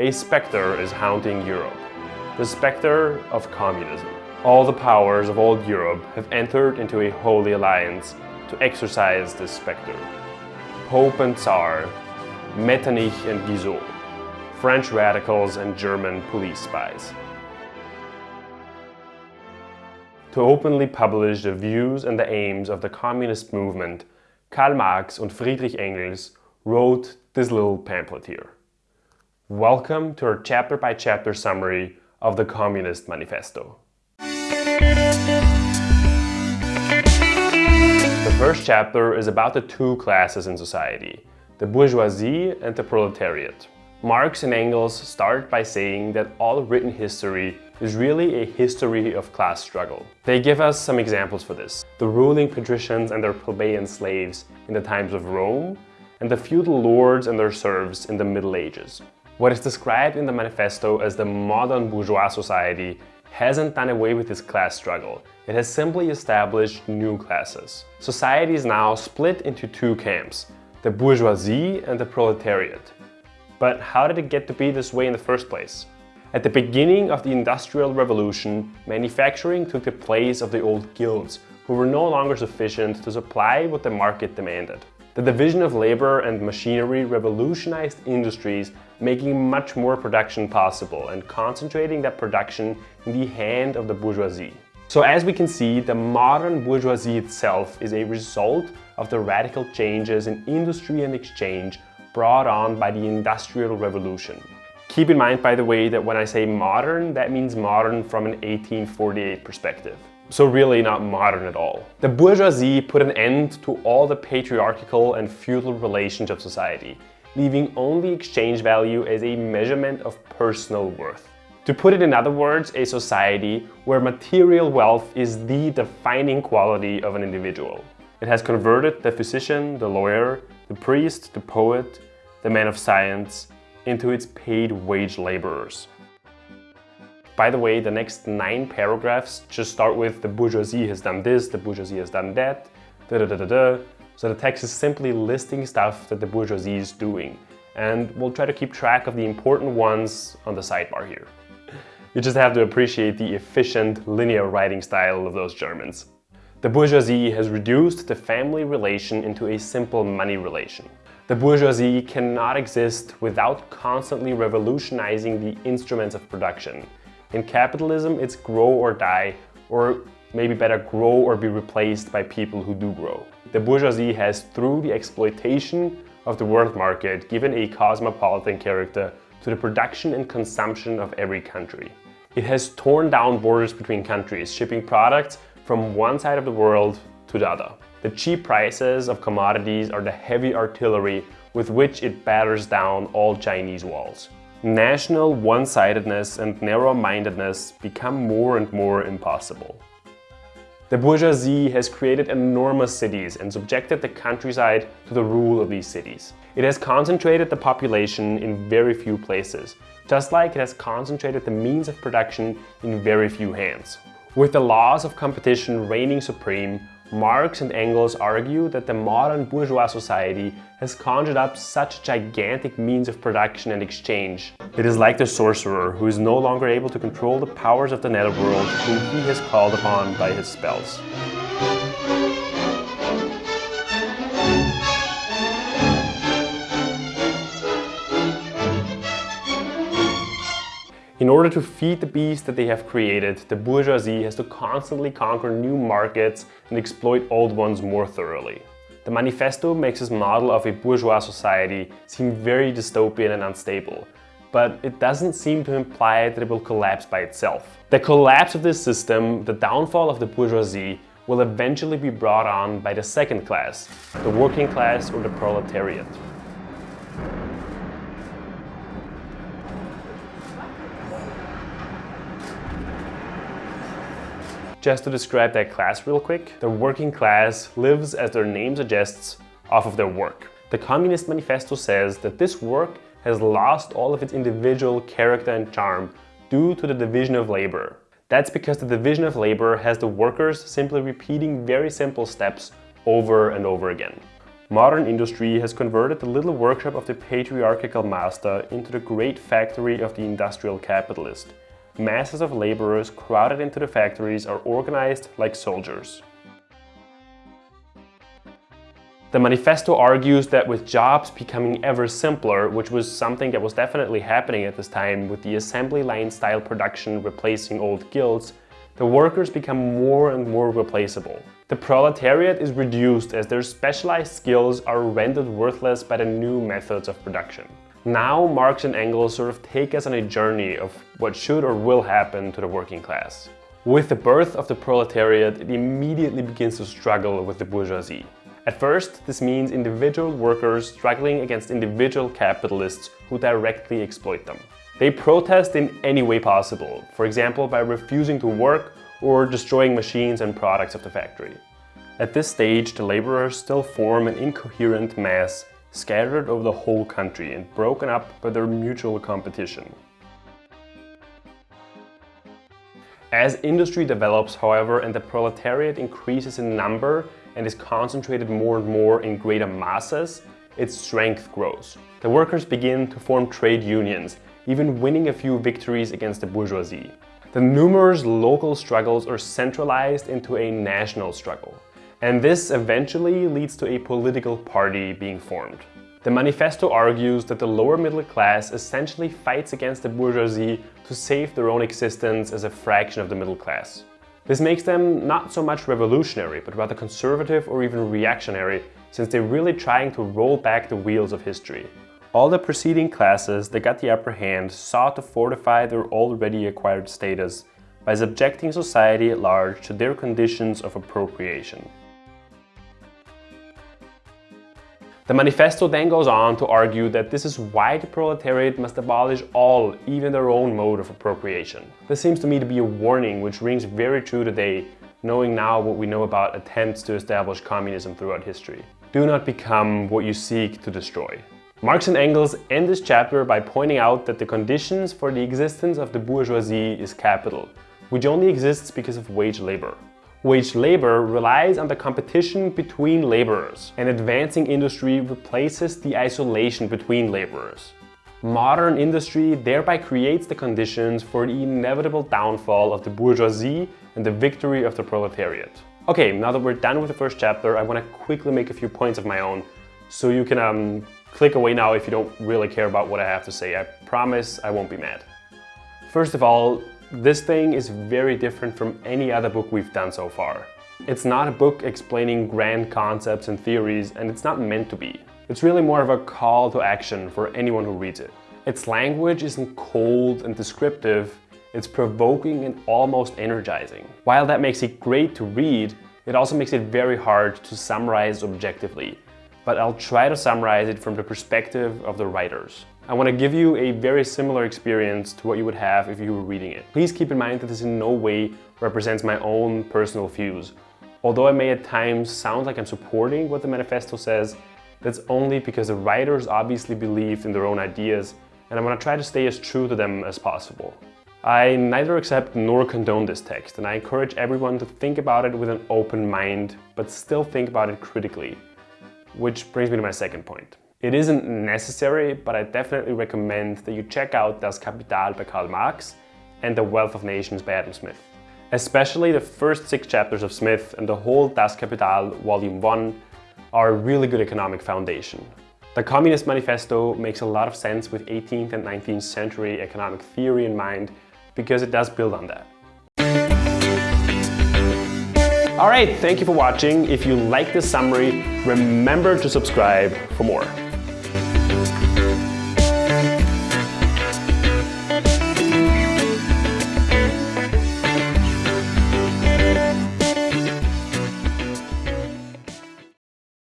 A specter is haunting Europe. The specter of communism. All the powers of old Europe have entered into a holy alliance to exorcise this specter. Pope and Tsar, Metternich and Guizot, French radicals and German police spies. To openly publish the views and the aims of the communist movement, Karl Marx and Friedrich Engels wrote this little pamphlet here. Welcome to our chapter-by-chapter summary of the Communist Manifesto. The first chapter is about the two classes in society, the bourgeoisie and the proletariat. Marx and Engels start by saying that all written history is really a history of class struggle. They give us some examples for this. The ruling patricians and their plebeian slaves in the times of Rome, and the feudal lords and their serfs in the Middle Ages. What is described in the manifesto as the modern bourgeois society hasn't done away with this class struggle. It has simply established new classes. Society is now split into two camps, the bourgeoisie and the proletariat. But how did it get to be this way in the first place? At the beginning of the Industrial Revolution, manufacturing took the place of the old guilds, who were no longer sufficient to supply what the market demanded. The division of labor and machinery revolutionized industries, making much more production possible and concentrating that production in the hand of the bourgeoisie. So as we can see, the modern bourgeoisie itself is a result of the radical changes in industry and exchange brought on by the Industrial Revolution. Keep in mind, by the way, that when I say modern, that means modern from an 1848 perspective. So really not modern at all. The bourgeoisie put an end to all the patriarchal and feudal relations of society, leaving only exchange value as a measurement of personal worth. To put it in other words, a society where material wealth is the defining quality of an individual. It has converted the physician, the lawyer, the priest, the poet, the man of science, into its paid wage laborers. By the way, the next nine paragraphs just start with the bourgeoisie has done this, the bourgeoisie has done that, da da da da da. So the text is simply listing stuff that the bourgeoisie is doing. And we'll try to keep track of the important ones on the sidebar here. You just have to appreciate the efficient linear writing style of those Germans. The bourgeoisie has reduced the family relation into a simple money relation. The bourgeoisie cannot exist without constantly revolutionizing the instruments of production. In capitalism, it's grow or die, or maybe better grow or be replaced by people who do grow. The bourgeoisie has, through the exploitation of the world market, given a cosmopolitan character to the production and consumption of every country. It has torn down borders between countries, shipping products from one side of the world to the other. The cheap prices of commodities are the heavy artillery with which it batters down all Chinese walls. National one-sidedness and narrow-mindedness become more and more impossible. The bourgeoisie has created enormous cities and subjected the countryside to the rule of these cities. It has concentrated the population in very few places, just like it has concentrated the means of production in very few hands. With the laws of competition reigning supreme, Marx and Engels argue that the modern bourgeois society has conjured up such gigantic means of production and exchange. It is like the sorcerer who is no longer able to control the powers of the netherworld whom he has called upon by his spells. In order to feed the beast that they have created, the bourgeoisie has to constantly conquer new markets and exploit old ones more thoroughly. The manifesto makes this model of a bourgeois society seem very dystopian and unstable, but it doesn't seem to imply that it will collapse by itself. The collapse of this system, the downfall of the bourgeoisie, will eventually be brought on by the second class, the working class or the proletariat. Just to describe that class real quick, the working class lives, as their name suggests, off of their work. The Communist Manifesto says that this work has lost all of its individual character and charm due to the division of labor. That's because the division of labor has the workers simply repeating very simple steps over and over again. Modern industry has converted the little workshop of the patriarchal master into the great factory of the industrial capitalist. Masses of laborers crowded into the factories are organized like soldiers. The manifesto argues that with jobs becoming ever simpler, which was something that was definitely happening at this time with the assembly line style production replacing old guilds, the workers become more and more replaceable. The proletariat is reduced as their specialized skills are rendered worthless by the new methods of production. Now Marx and Engels sort of take us on a journey of what should or will happen to the working class. With the birth of the proletariat, it immediately begins to struggle with the bourgeoisie. At first, this means individual workers struggling against individual capitalists who directly exploit them. They protest in any way possible, for example by refusing to work or destroying machines and products of the factory. At this stage, the laborers still form an incoherent mass scattered over the whole country and broken up by their mutual competition. As industry develops, however, and the proletariat increases in number and is concentrated more and more in greater masses, its strength grows. The workers begin to form trade unions, even winning a few victories against the bourgeoisie. The numerous local struggles are centralized into a national struggle. And this eventually leads to a political party being formed. The manifesto argues that the lower middle class essentially fights against the bourgeoisie to save their own existence as a fraction of the middle class. This makes them not so much revolutionary, but rather conservative or even reactionary, since they're really trying to roll back the wheels of history. All the preceding classes that got the upper hand sought to fortify their already acquired status by subjecting society at large to their conditions of appropriation. The manifesto then goes on to argue that this is why the proletariat must abolish all, even their own mode of appropriation. This seems to me to be a warning which rings very true today, knowing now what we know about attempts to establish communism throughout history. Do not become what you seek to destroy. Marx and Engels end this chapter by pointing out that the conditions for the existence of the bourgeoisie is capital, which only exists because of wage labor. Wage labor relies on the competition between laborers, and advancing industry replaces the isolation between laborers. Modern industry thereby creates the conditions for the inevitable downfall of the bourgeoisie and the victory of the proletariat. Okay, now that we're done with the first chapter, I want to quickly make a few points of my own, so you can um, click away now if you don't really care about what I have to say. I promise I won't be mad. First of all, this thing is very different from any other book we've done so far. It's not a book explaining grand concepts and theories and it's not meant to be. It's really more of a call to action for anyone who reads it. Its language isn't cold and descriptive, it's provoking and almost energizing. While that makes it great to read, it also makes it very hard to summarize objectively. But I'll try to summarize it from the perspective of the writers. I want to give you a very similar experience to what you would have if you were reading it. Please keep in mind that this in no way represents my own personal views. Although I may at times sound like I'm supporting what the manifesto says, that's only because the writers obviously believed in their own ideas and I want to try to stay as true to them as possible. I neither accept nor condone this text and I encourage everyone to think about it with an open mind, but still think about it critically. Which brings me to my second point. It isn't necessary, but I definitely recommend that you check out Das Kapital by Karl Marx and The Wealth of Nations by Adam Smith. Especially the first six chapters of Smith and the whole Das Kapital Volume 1 are a really good economic foundation. The Communist Manifesto makes a lot of sense with 18th and 19th century economic theory in mind because it does build on that. Alright, thank you for watching. If you like this summary, remember to subscribe for more. Thank you.